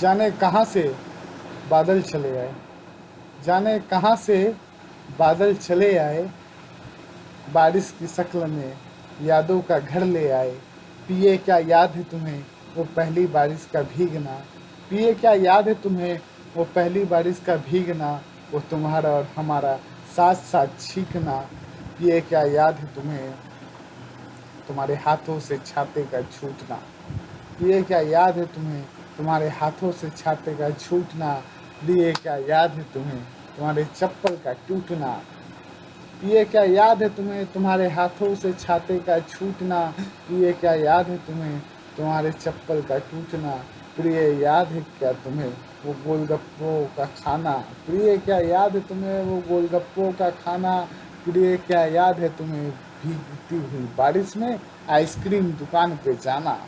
जाने कहाँ से बादल चले आए, जाने कहाँ से बादल चले आए, बारिश की शक्ल में यादों का घर ले आए। पिए क्या याद है तुम्हें, वो पहली बारिश का भीगना। पिए क्या याद है तुम्हें, वो पहली बारिश का भीगना। वो तुम्हारा और हमारा साथ साथ छींकना। पिए क्या याद है तुम्हें, तुम्हारे हाथों से छाते का छूटना। पिए क्या याद है तुम्हें तुम्हारे हाथों से छाते का छूटना लिए क्या याद है तुम्हें? तुम्हारे चप्पल का टूटना ये क्या याद है तुम्हें? तुम्हारे हाथों से छाते का छूटना ये क्या याद है तुम्हें? तुम्हारे चप्पल का टूटना प्रिय याद है क्या तुम्हें? वो गोलगप्पों का खाना प्रिय क्या याद है तुम्हें? वो गोलगप्पों का खाना प्रिय क्या याद है तुम्हें? भीगती हुई बारिश में आइसक्रीम दुकान पे जाना।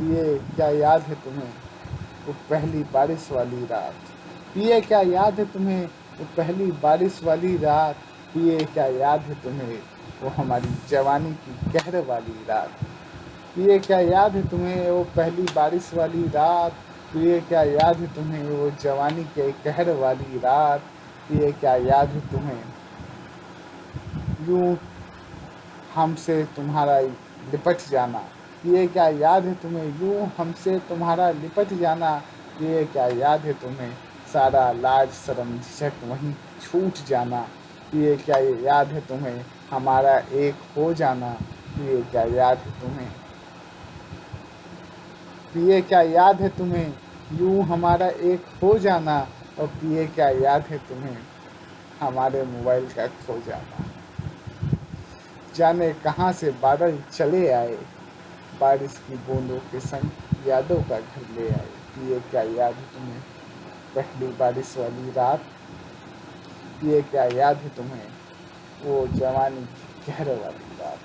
ये क्या याद है तुम्हें? वो पहली बारिश वाली रात। पिए क्या याद है तुम्हें? वो पहली बारिश वाली रात। पिए क्या याद है तुम्हें? वो हमारी जवानी की कहर वाली रात। पिए क्या याद है तुम्हें? वो पहली बारिश वाली रात। पिए क्या याद है तुम्हें? वो जवानी के कहर वाली रात। पिए क्या याद है तुम्हें? यूँ हमसे तुम्हारा लिपट जाना। ये क्या याद है तुम्हें? यूँ हमसे तुम्हारा लिपट जाना, ये क्या याद है तुम्हें? सारा लाज, शर्म, झिझक वहीं छूट जाना, ये क्या ये याद है तुम्हें? हमारा एक हो जाना, ये क्या याद है तुम्हें? पिए क्या याद है तुम्हें? यूँ हमारा एक हो जाना, और पिए क्या याद है तुम्हें? हमारे मोबाइल का खो जाना। जाने कहाँ से बादल चले आए? बारिश की बूंदों के संग यादों का घर ले आए। पिए क्या याद है तुम्हें? पहली बारिश वाली रात। ये क्या याद है तुम्हें? वो जवानी की गहर वाली रात।